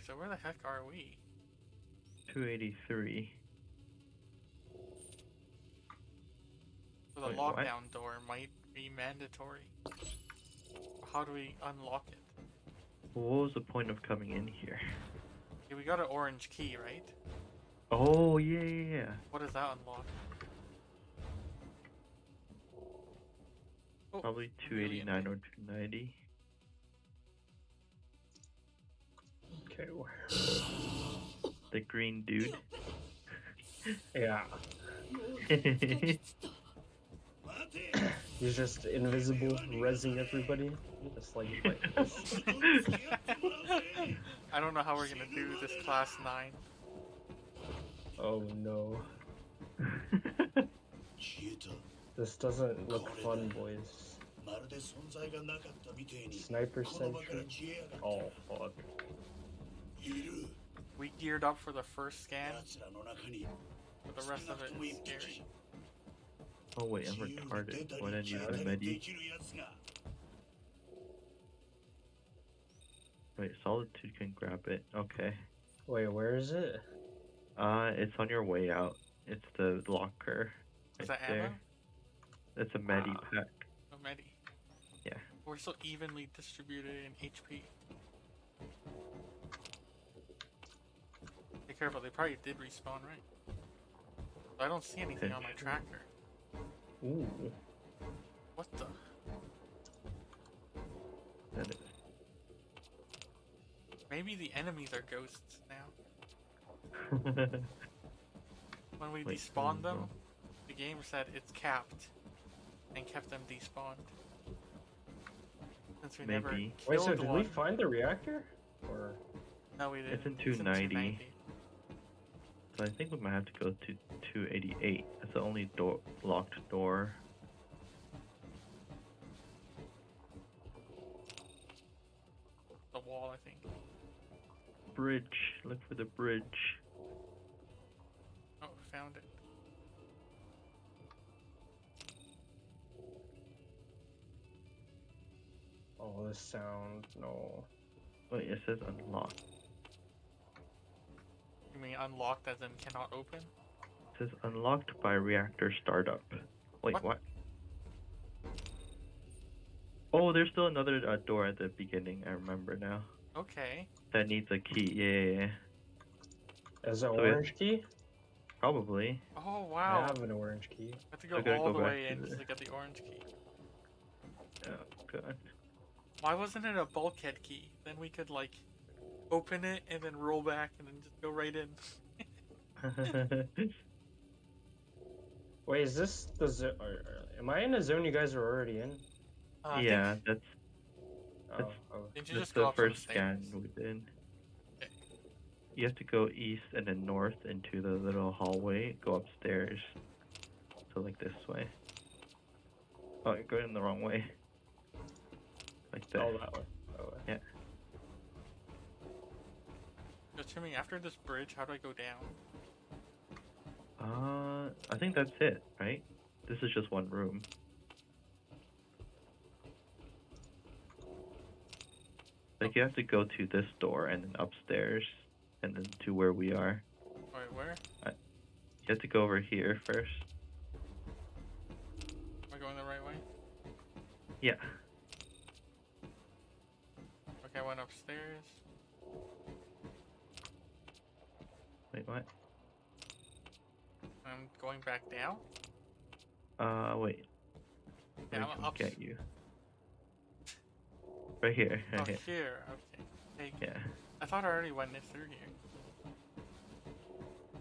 A: So where the heck are we?
D: 283.
A: So the
D: Wait, what?
A: lockdown door might be mandatory. How do we unlock it?
D: What was the point of coming in here?
A: Yeah, we got an orange key, right?
D: Oh yeah, yeah, yeah.
A: What does that unlock? Oh,
D: Probably
A: chameleon
D: 289 or 290.
B: Okay. where-
D: The green dude.
B: Yeah. He's just invisible, rezzing everybody. Just like, like this.
A: I don't know how we're gonna do this class 9.
B: Oh no. this doesn't look fun, boys. Sniper sentry. Oh fuck.
A: We geared up for the first scan, but the rest of it is scary.
D: Oh wait, I'm retarded. Why didn't
F: you
D: use Medi? Wait, Solitude can grab it. Okay.
B: Wait, where is it?
D: Uh, it's on your way out. It's the locker.
A: Is
D: right
A: that
D: there.
A: ammo?
D: It's a Medi
B: wow.
D: pack.
A: A Medi?
D: Yeah.
A: We're so evenly distributed in HP. Be careful, they probably did respawn, right? I don't see anything on my tracker.
B: Ooh.
A: What the?
D: That is.
A: Maybe the enemies are ghosts now. When we
D: Wait,
A: despawned them,
D: no.
A: the game said it's capped and kept them despawned. Since we never
D: Maybe.
B: Wait, so did
A: one.
B: we find the reactor? Or
A: No, we didn't.
D: It's in
A: It's
D: 290. So I think we might have to go to 288. That's the only door locked door.
A: The wall, I think.
D: Bridge. Look for the bridge.
A: Oh, found it.
B: oh, this sound no.
D: Wait, it says unlocked.
A: You mean unlocked as in cannot open?
D: It says unlocked by reactor startup. Wait,
A: What?
D: what? Oh, there's still another uh, door at the beginning. I remember now.
A: Okay.
D: That needs a key. Yeah, yeah, yeah.
B: Is it
D: So we-
B: orange key?
D: Probably.
A: Oh wow.
B: I have an orange key.
A: I have to
D: I
A: go all
D: go
A: the way in just to get the orange key.
D: Oh god.
A: Why wasn't it a bulkhead key? Then we could like open it and then roll back and then just go right in.
B: Wait, is this the zo- or, or- Am I in a zone you guys are already in?
A: Uh, I think-
D: yeah, that's
B: Oh,
D: That's-
B: oh.
A: Didn't you
D: that's
A: just
D: the
A: up some
D: first scan
A: stairs?
D: we did.
A: Okay.
D: You have to go east and then north into the little hallway. Go upstairs. So like this way. Oh, you're going the wrong way. Like this.
B: Oh, that. Oh, way.
A: Timmy, after this bridge, how do I go down?
D: Uh, I think that's it, right? This is just one room. Like you have to go to this door and then upstairs and then to where we are.
A: Alright, where?
D: You have to go over here first.
A: Am I going the right way?
D: Yeah.
A: Okay, I went upstairs.
D: Wait, what?
A: I'm going back down.
D: Uh, wait. Let
A: Yeah, I'm
D: come
A: up.
D: get you. Right here.
A: Oh,
D: Right here.
A: here. Okay. Hey,
D: Yeah.
A: I thought I already went it through here.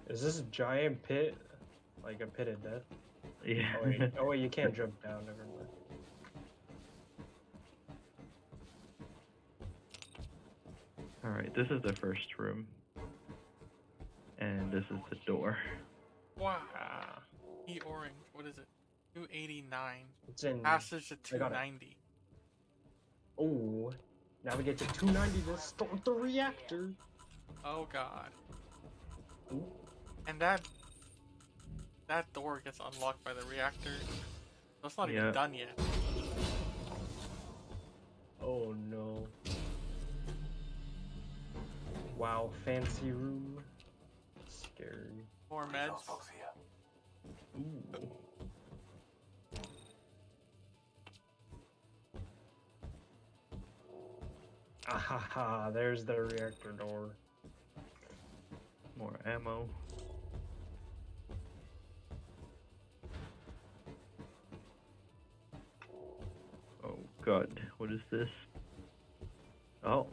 B: Is this a giant pit? Like a pit of death?
D: Yeah.
B: Oh wait, oh, wait you can't jump down, never mind.
D: Alright, this is the first room. And this is the door.
A: Wow. E orange. What is it? 289.
B: it's in.
A: Passage to
B: I got it.
A: 290.
B: Oh, now we get to 290 to start the reactor.
A: Oh god.
B: Ooh.
A: And that that door gets unlocked by the reactor. That's not
D: Yeah.
A: even done yet.
B: Oh no. Wow, fancy room. Scary.
A: More
E: Resource
A: meds.
E: box here.
B: Ooh. Ahaha, there's the reactor door.
D: More ammo. Oh god, what is this? Oh,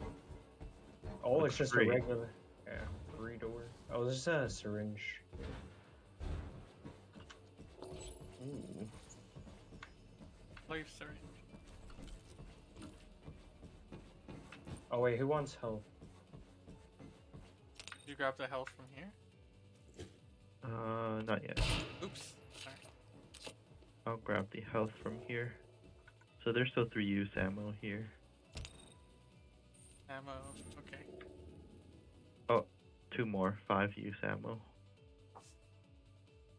B: Oh,
D: Looks
B: it's just
D: free.
B: a regular. Yeah, free door. Oh, this is a syringe.
D: Ooh.
A: Life syringe.
B: Oh wait, who wants health?
A: Did you grab the health from here?
D: Uh, not yet.
A: Oops. Sorry.
D: I'll grab the health from here. So there's still three use ammo here.
A: Ammo. Okay.
D: Oh, two more, five use ammo.
A: I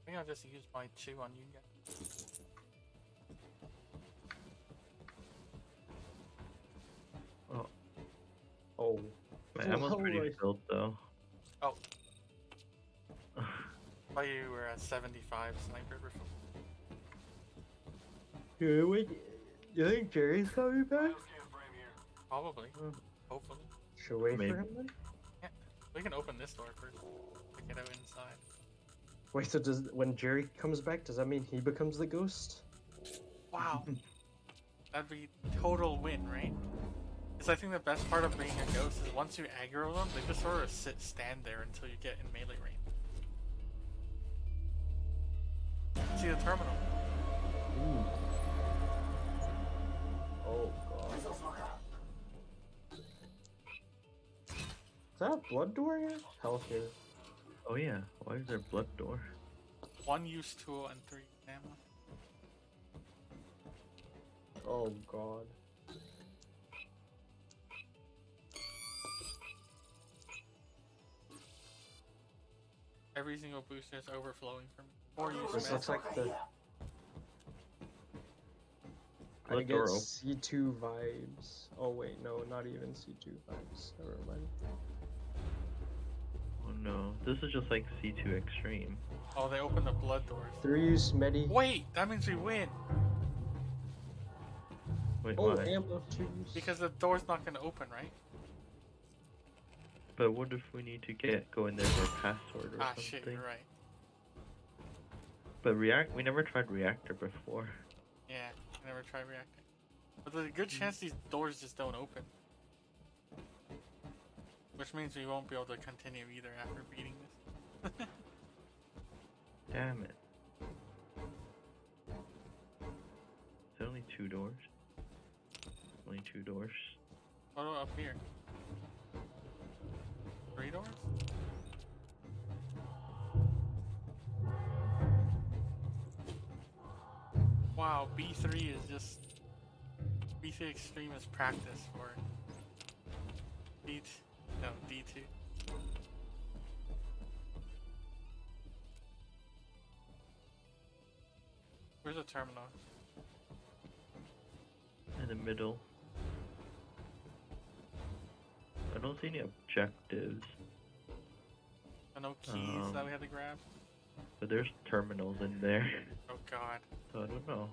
A: think I'll just use my two on you guys.
B: Oh.
D: oh My ammo's pretty
B: Lord.
D: filled though.
A: Oh. Thought you were at 75 sniper before.
B: Yeah, wait. You think Jerry's coming back?
A: Probably. Hopefully.
B: Should wait
D: Maybe.
B: for him then?
A: We can open this door first. to Get out inside.
B: Wait, so does when Jerry comes back, does that mean he becomes the ghost?
A: Wow. That'd be total win, right? Because I think the best part of being a ghost is once you aggro them, they just sort of sit, stand there until you get in melee range. See the terminal.
B: Ooh. Oh god. Is that a blood door here? Hell here.
D: Oh yeah, why is there blood door?
A: One use tool and three ammo.
B: Oh god.
A: Every single booster is overflowing from four use
B: This
A: meds.
B: looks like the. I get C2 vibes. Oh wait, no, not even C2 vibes. Never mind.
D: No, this is just like C2 Extreme.
A: Oh, they opened the blood doors.
B: Three use medi.
A: Wait, that means we win
D: Wait,
B: Oh,
D: why?
B: ammo two
A: because the door's not going to open, right?
D: But what if we need to get go in there for a password or
A: Ah,
D: something?
A: Ah shit, you're right.
D: But react, we never tried reactor before.
A: Yeah, I never tried reactor. But there's a good chance these doors just don't open. Which means we won't be able to continue either after beating this.
D: Damn it. Is there only two doors? Only two doors.
A: about up here? Three doors? Wow, B3 is just. B3 Extreme is practice for. B. No, D2. Where's the terminal?
D: In the middle. I don't see any objectives,
A: Oh, no keys that
D: Um,
A: we had to grab?
D: but there's terminals in there.
A: Oh god.
D: So I don't know.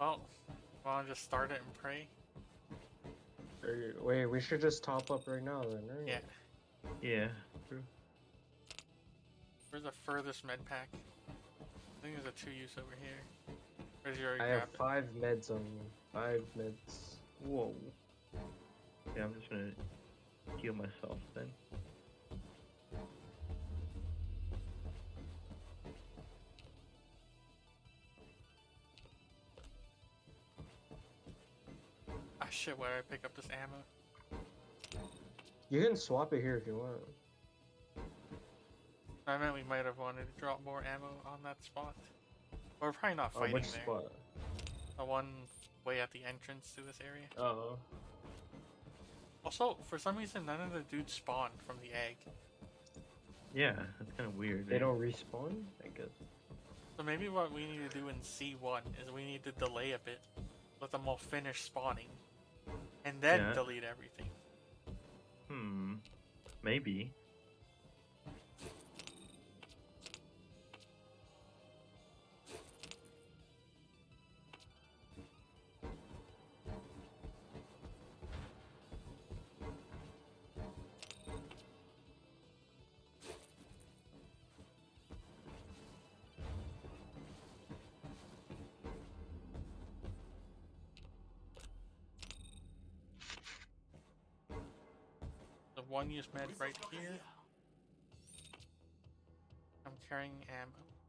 A: Well, wanna just start it and pray?
B: Or- Wait, we should just top up right now then, right?
A: Yeah.
D: Yeah. True.
A: Where's the furthest med pack? I think there's a two use over here. Where's your
B: I have
A: grab?
B: five meds on me. Five meds.
D: Whoa. Yeah, I'm just gonna heal myself then.
A: Shit, where did I pick up this ammo?
B: You can swap it here if you want.
A: I meant we might have wanted to drop more ammo on that spot. We're probably not
B: Oh,
A: fighting
B: which
A: there.
B: spot?
A: The one way at the entrance to this area.
B: Oh.
A: Also, for some reason, none of the dudes spawned from the egg.
D: Yeah, that's kind of weird.
B: They
D: eh?
B: don't respawn? I guess.
A: So maybe what we need to do in C1 is we need to delay a bit, let them all finish spawning, and then
D: Yeah.
A: delete everything.
D: Hmm. Maybe.
A: One use med right here. I'm carrying ammo.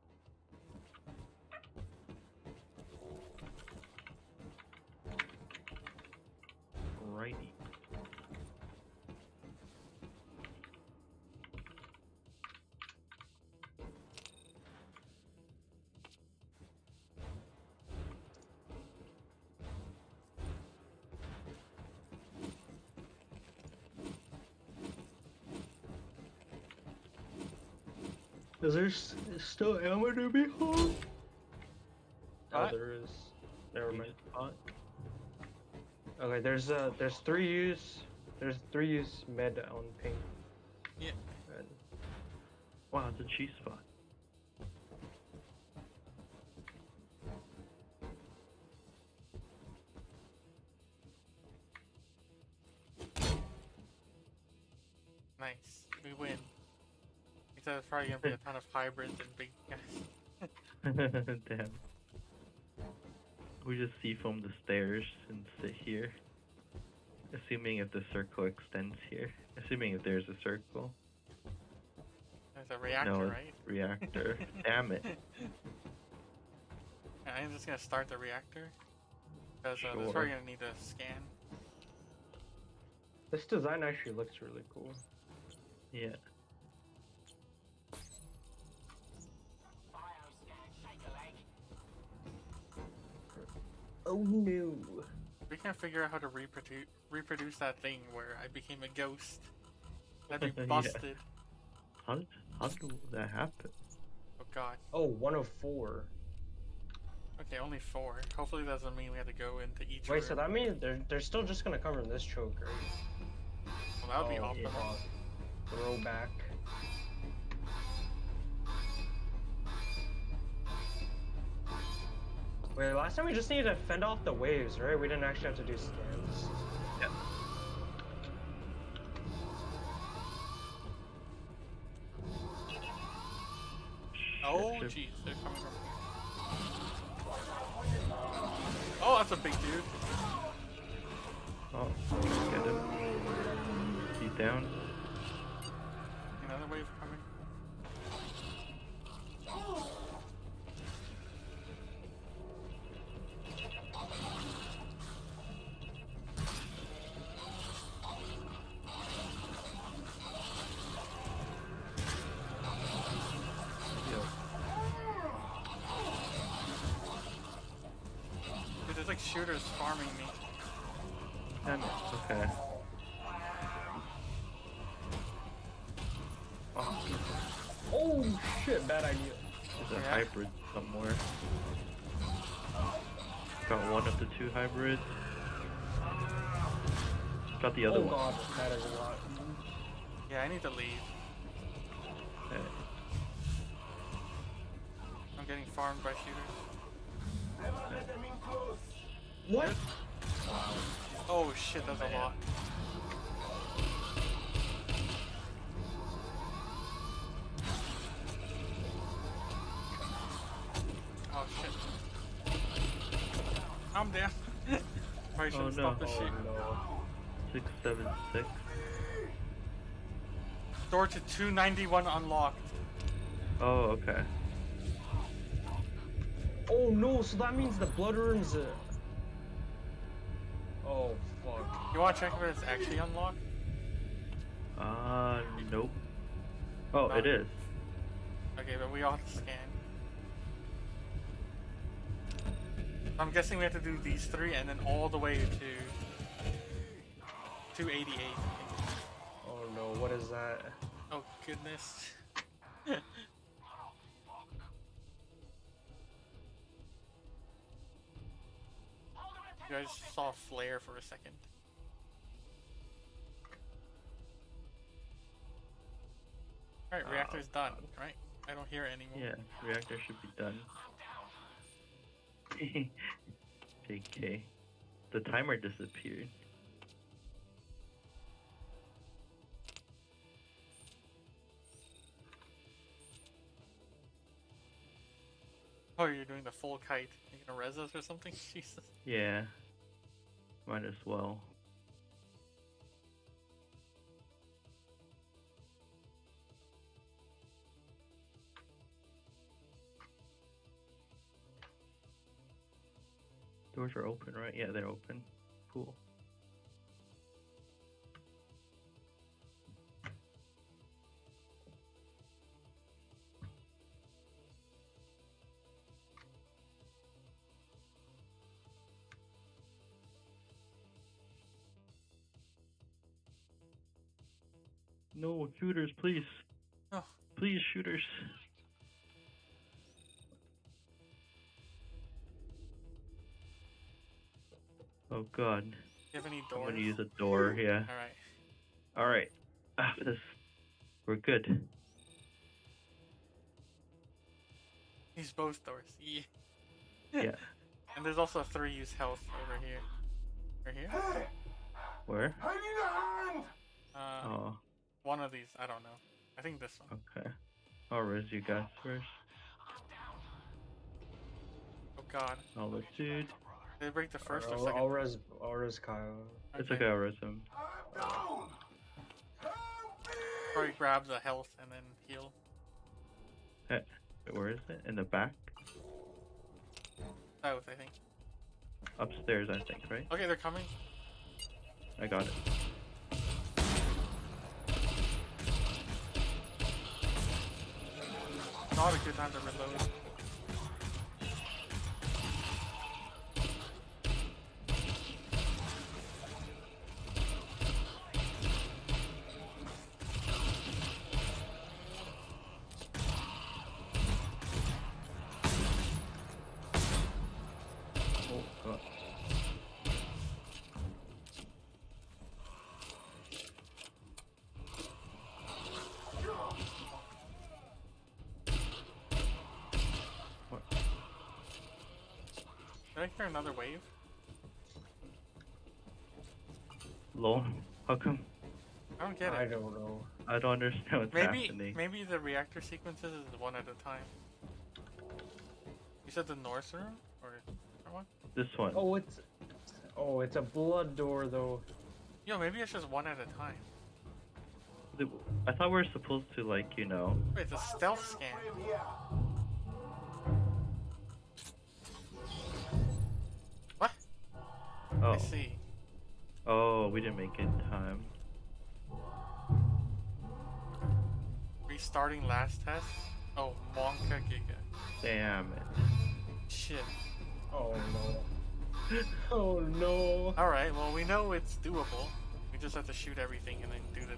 D: Is there s- still ammo to be hauled?
B: Oh,
A: What?
B: there is. Never
D: You
B: mind. Okay, there's uh, there's three use, there's three use med on ping.
A: Yeah.
B: And
D: Wow, it's a cheese spot.
A: Except it's probably gonna be a ton of hybrids and big guys.
D: Damn. We just C-foam the stairs and sit here. Assuming if the circle extends here. Assuming if there's a circle.
A: There's a reactor,
D: no,
A: right?
D: reactor. Damn it.
A: I'm just gonna start the reactor. Because uh, this
D: Sure.
A: probably gonna need a scan.
B: this design actually looks really cool.
D: Yeah.
B: Oh no!
A: We can't figure out how to reproduce reproduce that thing where I became a ghost. That'd be
D: Yeah.
A: busted.
D: How did, how did that happen?
A: Oh god.
B: Oh, 104.
A: Okay, only four. Hopefully that doesn't mean we have to go into each
B: Wait, so that means they're they're still just gonna cover this choke, right?
A: Well, that would be
B: Oh,
A: optimal.
B: fuck. Throwback. Wait, last time we just needed to fend off the waves, right? We didn't actually have to do scans.
D: Yeah.
A: Oh, jeez, they're coming from here. Oh, that's a big dude.
D: Oh, get him. He's down.
A: Like shooters farming me.
D: Damn it. Okay. Oh,
B: Oh shit, bad idea.
D: there's a
A: Yeah.
D: hybrid somewhere. Got one of the two hybrids. Got the other
B: oh
D: one.
B: god, that is a lot.
A: Yeah, I need to leave.
D: Okay.
A: I'm getting farmed by shooters.
B: What?
A: Oh shit, that's a lot. Oh shit. I'm down. Probably should
D: Oh,
A: have
D: no.
A: stopped the
B: Oh no.
D: Six, seven, six.
A: Door to 291 unlocked.
D: Oh, okay.
B: Oh no, so that means the blood room's uh... fuck.
A: You wanna check if it's actually unlocked?
D: Uh, nope. Oh,
A: Not-
D: it is.
A: Okay, but we all have to scan. I'm guessing we have to do these three and then all the way to 288.
B: Oh no, what is that?
A: Oh goodness. you guys saw a flare for a second. Alright,
D: Oh,
A: reactor's um, done, right? I don't hear it anymore.
D: Yeah, reactor should be done. JK. The timer disappeared.
A: Oh, you're doing the full kite. You gonna res us or something? Jesus.
D: Yeah. Might as well. Doors are open, right? Yeah, they're open. Cool. No, shooters, please.
A: Oh.
D: Please, shooters. Oh god.
A: Do you have any
D: I'm gonna use a door, yeah.
A: All right.
D: Alright. Ah, this we're good.
A: Use both doors. Yeah.
D: Yeah.
A: And there's also three use health over here. Right here?
D: Where? I need a hand!
A: Uh,
D: Oh,
A: one of these. I don't know. I think this one.
D: okay. I'll res you guys first.
A: Oh god.
D: I'll dude.
A: Did they break the first or
B: I'll,
A: second?
B: I'll res, I'll res Kyle.
D: It's okay, I'll res him.
A: Probably grab the health and then heal.
D: Wait, Where is it? In the back?
A: South, I think.
D: Upstairs, I think, right?
A: Okay, they're coming.
D: I got it.
A: Not a good time to reload. Did another wave?
D: Lol. How come?
A: I don't get it.
B: I don't know.
D: I don't understand what's
A: Maybe
D: happening.
A: maybe the reactor sequences is one at a time. You said the north room or or what?
D: This one.
B: Oh, it's oh, it's a blood door though.
A: Yo, maybe it's just one at a time.
D: I thought we were supposed to like, you know.
A: Wait, it's a stealth scan.
D: Oh.
A: I see.
D: Oh, we didn't make it in time.
A: Restarting last test. Oh, Monka Giga.
D: Damn it.
A: Shit.
B: Oh no. Oh no.
A: All right. Well, we know it's doable. We just have to shoot everything and then do the.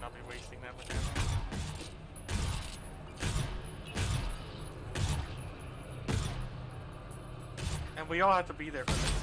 A: Not be wasting that much ammo. And we all have to be there for the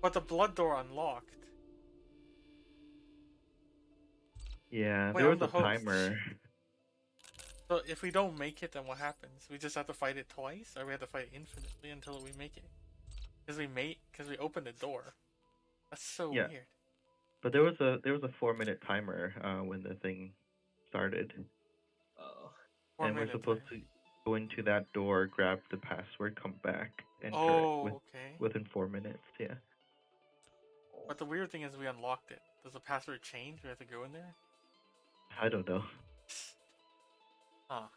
A: But the blood door unlocked.
D: yeah,
A: Wait,
D: there
A: I'm
D: was a
A: host.
D: timer.
A: So if we don't make it, then what happens? We just have to fight it twice, or we have to fight infinitely until we make it? Because we made, because we opened the door. That's so
D: Yeah.
A: weird.
D: But there was a there was a four minute timer uh, when the thing started,
B: Oh.
A: Four
D: and we're supposed
A: right?
D: to go into that door, grab the password, come back, enter
A: Oh,
D: it with,
A: okay.
D: within four minutes. Yeah.
A: But the weird thing is we unlocked it. Does the password change? We have to go in there?
D: I don't know.
A: Huh.